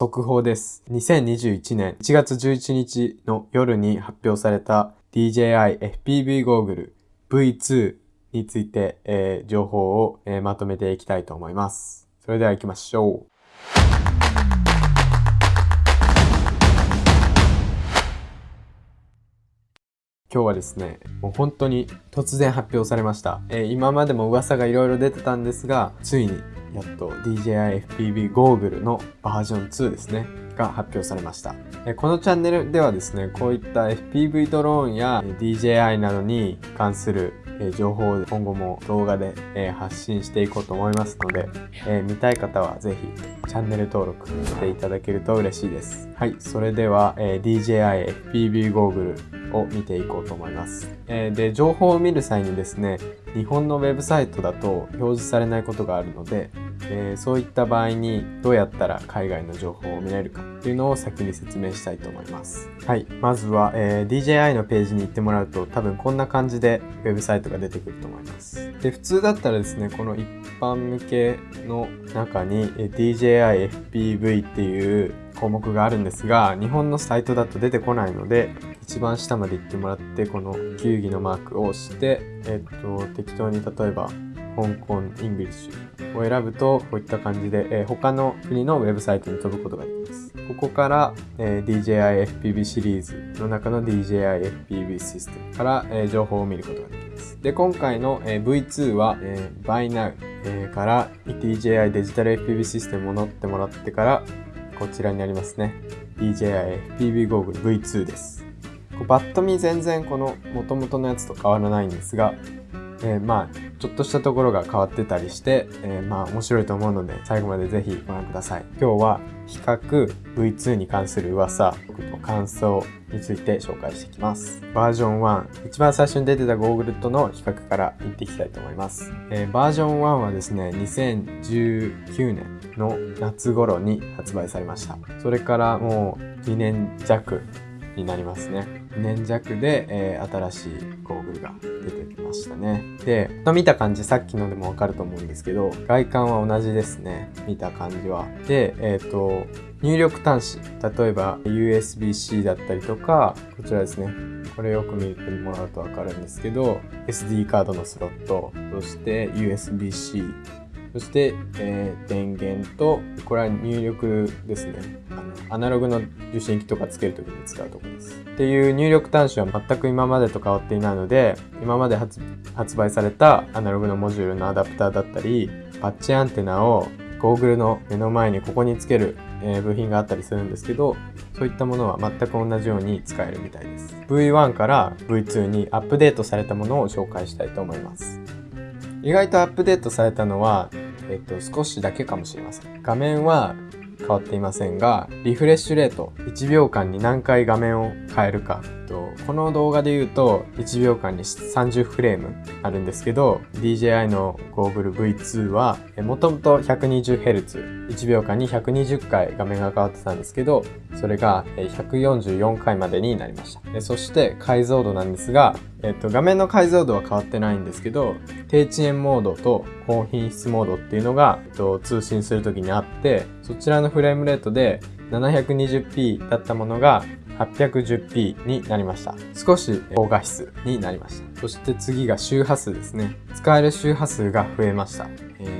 速報です。2021年1月11日の夜に発表された DJI FPV ゴーグル V2 について、えー、情報を、えー、まとめていきたいと思います。それでは行きましょう。今日はですね、もう本当に突然発表されました。えー、今までも噂がいろいろ出てたんですが、ついにやっと DJI FPV ゴーグルのバージョン2ですね、が発表されました。このチャンネルではですね、こういった FPV ドローンや DJI などに関する情報を今後も動画で発信していこうと思いますので、見たい方はぜひチャンネル登録していただけると嬉しいです。はい、それでは DJI FPV ゴーグルを見ていこうと思います。で、情報を見る際にですね、日本のウェブサイトだと表示されないことがあるので、えー、そういった場合にどうやったら海外の情報を見れるかっていうのを先に説明したいと思います。はい。まずは、えー、DJI のページに行ってもらうと多分こんな感じでウェブサイトが出てくると思います。で、普通だったらですね、この一般向けの中に DJI FPV っていう項目があるんですが、日本のサイトだと出てこないので、一番下まで行ってもらって、この地球儀のマークを押して、えっと、適当に例えば、香港 English を選ぶと、こういった感じで、えー、他の国のウェブサイトに飛ぶことができます。ここから、えー、DJI FPV シリーズの中の DJI FPV システムから、えー、情報を見ることができます。で、今回の、えー、V2 は、えー、 Buy Now、えー、から DJI デジタル FPV システムを乗ってもらってから、こちらにありますね。DJI FPV ゴーグル V2 です。バッと見全然この元々のやつと変わらないんですが、えー、まあちょっとしたところが変わってたりして、えー、まあ面白いと思うので最後までぜひご覧ください。今日は比較 V2 に関する噂僕の感想について紹介していきます。バージョン1一番最初に出てたゴーグルとの比較からいっていきたいと思います、えー、バージョン1はですね2019年の夏頃に発売されました。それからもう2年弱になりますね。2年弱で、えー、新しいゴーグルが出てきましたね。で、見た感じさっきのでもわかると思うんですけど、外観は同じですね。見た感じは。で、えっ、ー、と、入力端子。例えば USB-C だったりとか、こちらですね。これよく見てもらうとわかるんですけど、SD カードのスロット、そして USB-C、そして、えー、電源と、これは入力ですね。あのアナログの受信機とかつけるときに使うところです。っていう入力端子は全く今までと変わっていないので、今まで発売されたアナログのモジュールのアダプターだったり、パッチアンテナをゴーグルの目の前にここにつける、え、部品があったりするんですけど、そういったものは全く同じように使えるみたいです。V1 から V2 にアップデートされたものを紹介したいと思います。意外とアップデートされたのは、えっと、少しだけかもしれません。画面は変わっていませんが、リフレッシュレート、1秒間に何回画面を変えるか。とこの動画で言うと、1秒間に30フレームあるんですけど、DJI のゴーグル V2 は、もともと 120Hz、1秒間に120回画面が変わってたんですけど、それが144回までになりました。そして解像度なんですが、えっと、画面の解像度は変わってないんですけど、低遅延モードと高品質モードっていうのが、えっと、通信するときにあって、そちらのフレームレートで 720p だったものが 810p になりました。少し高画質になりました。そして次が周波数ですね。使える周波数が増えました。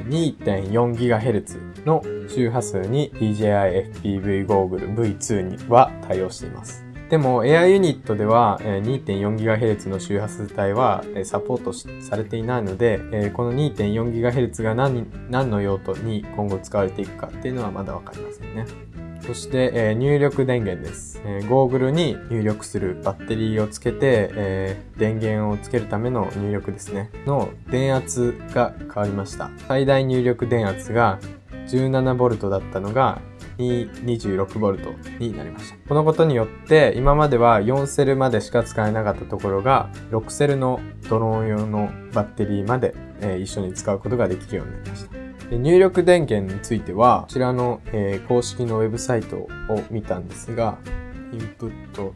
2.4GHz の周波数に DJI FPV ゴーグル V2 には対応しています。でも AI ユニットでは 2.4GHz の周波数帯はサポートされていないのでこの 2.4GHz が何何の用途に今後使われていくかっていうのはまだわかりませんね。そして、入力電源です、ゴーグルに入力するバッテリーをつけて、電源をつけるための入力ですね。の電圧が変わりました。最大入力電圧が 17V だったのが 226V になりました。このことによって今までは4セルまでしか使えなかったところが6セルのドローン用のバッテリーまで、えー、一緒に使うことができるようになりました。入力電源についてはこちらの、えー、公式のウェブサイトを見たんですがインプット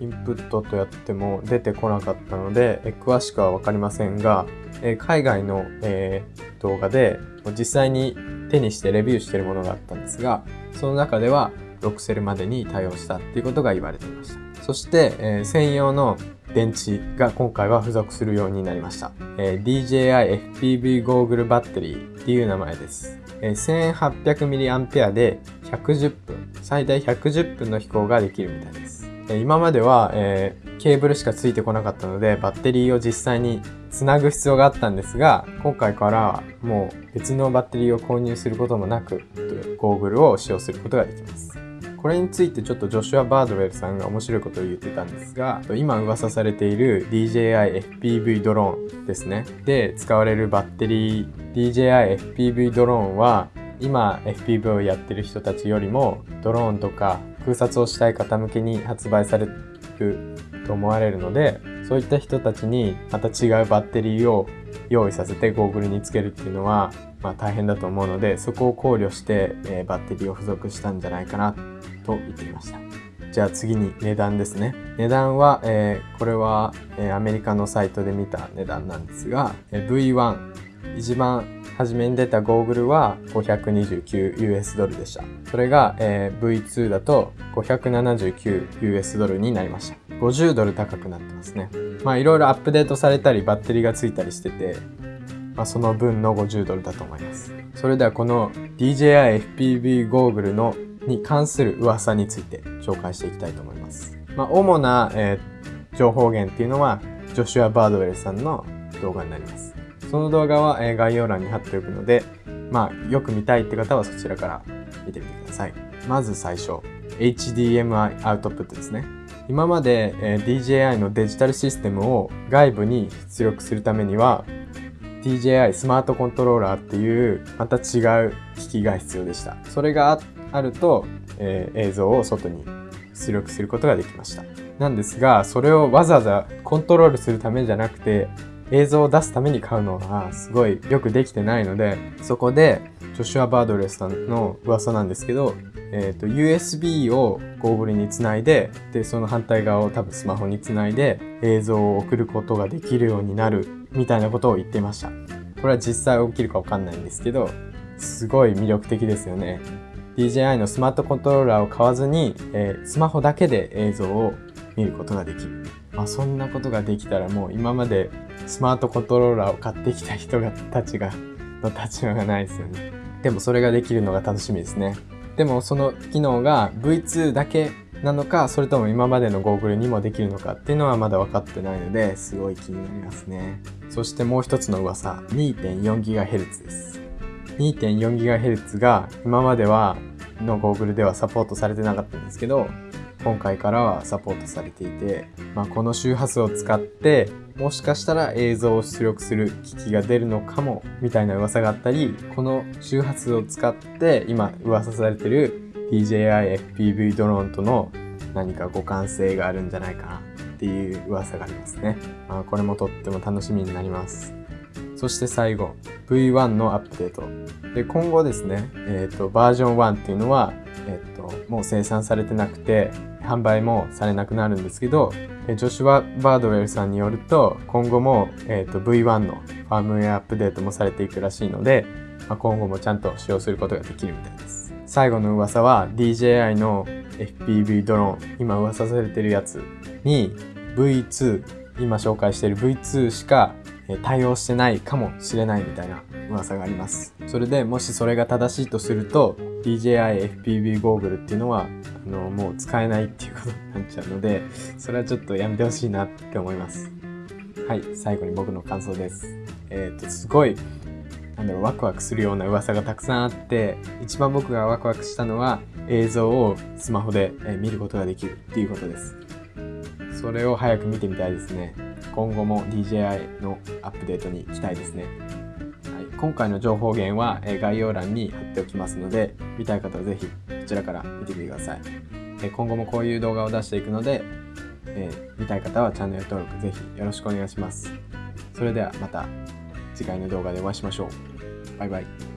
インプットとやっても出てこなかったので、え詳しくはわかりませんが、え海外の、え動画で実際に手にしてレビューしてるものがあったんですが、その中では6セルまでに対応したっていうことが言われていました。そして、えー、専用の電池が今回は付属するようになりました、えー、DJI FPV ゴーグルバッテリーっていう名前です、えー、1800mAh で110分最大110分の飛行ができるみたいです、今までは、えー、ケーブルしかついてこなかったのでバッテリーを実際につなぐ必要があったんですが今回からもう別のバッテリーを購入することもなくゴーグルを使用することができます。これについてちょっとジョシュア・バードウェルさんが面白いことを言ってたんですが今噂されている DJI FPV ドローンですね。で使われるバッテリー DJI FPV ドローンは今 FPV をやってる人たちよりもドローンとか空撮をしたい方向けに発売されると思われるのでそういった人たちにまた違うバッテリーを用意させてゴーグルにつけるっていうのは、まあ、大変だと思うのでそこを考慮して、えー、バッテリーを付属したんじゃないかなと言っていました。じゃあ次に値段ですね。値段は、えー、これは、えー、アメリカのサイトで見た値段なんですが、え、V1、一番初めに出たゴーグルは 529US ドルでした。それが、えー、V2 だと 579US ドルになりました。50ドル高くなってますね。まあいろいろアップデートされたりバッテリーがついたりしてて、まあ、その分の50ドルだと思います。それではこの DJI FPV ゴーグルのに関する噂について紹介していきたいと思います。まあ、主な、えー、情報源っていうのは、ジョシュア・バードウェルさんの動画になります。その動画は、概要欄に貼っておくので、まあ、よく見たいって方はそちらから見てみてください。まず最初、HDMI アウトプットですね。今まで、DJI のデジタルシステムを外部に出力するためには DJI スマートコントローラーっていうまた違う機器が必要でした。それがあると、えー、映像を外に出力することができました。なんですが、それをわざわざコントロールするためじゃなくて、映像を出すために買うのはすごいよくできてないので、そこで、ジョシュア・バードレスさんの噂なんですけど、えっ、ー、と、USB をゴーグルにつないで、で、その反対側を多分スマホにつないで映像を送ることができるようになるみたいなことを言っていました。これは実際起きるかわかんないんですけど、すごい魅力的ですよね。DJI のスマートコントローラーを買わずに、えー、スマホだけで映像を見ることができる。まあ、そんなことができたらもう今までスマートコントローラーを買ってきた人がたちがの立場がないですよね。でもそれができるのが楽しみですね。でもその機能が V2 だけなのか、それとも今までのゴーグルにもできるのかっていうのはまだ分かってないので、すごい気になりますね。そしてもう一つの噂、2.4GHz です。2.4GHz が今まではのゴーグルではサポートされてなかったんですけど今回からはサポートされていて、まあ、この周波数を使ってもしかしたら映像を出力する機器が出るのかもみたいな噂があったりこの周波数を使って今噂されてる DJI FPV ドローンとの何か互換性があるんじゃないかなっていう噂がありますね、まあ、これもとっても楽しみになります。そして最後 V1 のアップデート。で今後ですね、えーと、バージョン1っていうのは、えーと、もう生産されてなくて販売もされなくなるんですけどジョシュア・バードウェルさんによると今後も、えーと、V1 のファームウェアアップデートもされていくらしいので、まあ、今後もちゃんと使用することができるみたいです。最後の噂は DJI の FPV ドローン今噂されてるやつに V2 今紹介している V2 しか対応してないかもしれないみたいな噂があります。それでもしそれが正しいとすると DJI FPV ゴーグルっていうのはあのもう使えないっていうことになっちゃうのでそれはちょっとやめてほしいなって思います。はい、最後に僕の感想です。えっ、と、すごいなんだろう、ワクワクするような噂がたくさんあって、一番僕がワクワクしたのは映像をスマホで見ることができるっていうことです。それを早く見てみたいですね。今後も DJI のアップデートに期待ですね。はい、今回の情報源は概要欄に貼っておきますので、見たい方はぜひこちらから見てみてください。今後もこういう動画を出していくので、えー、見たい方はチャンネル登録ぜひよろしくお願いします。それではまた次回の動画でお会いしましょう。バイバイ。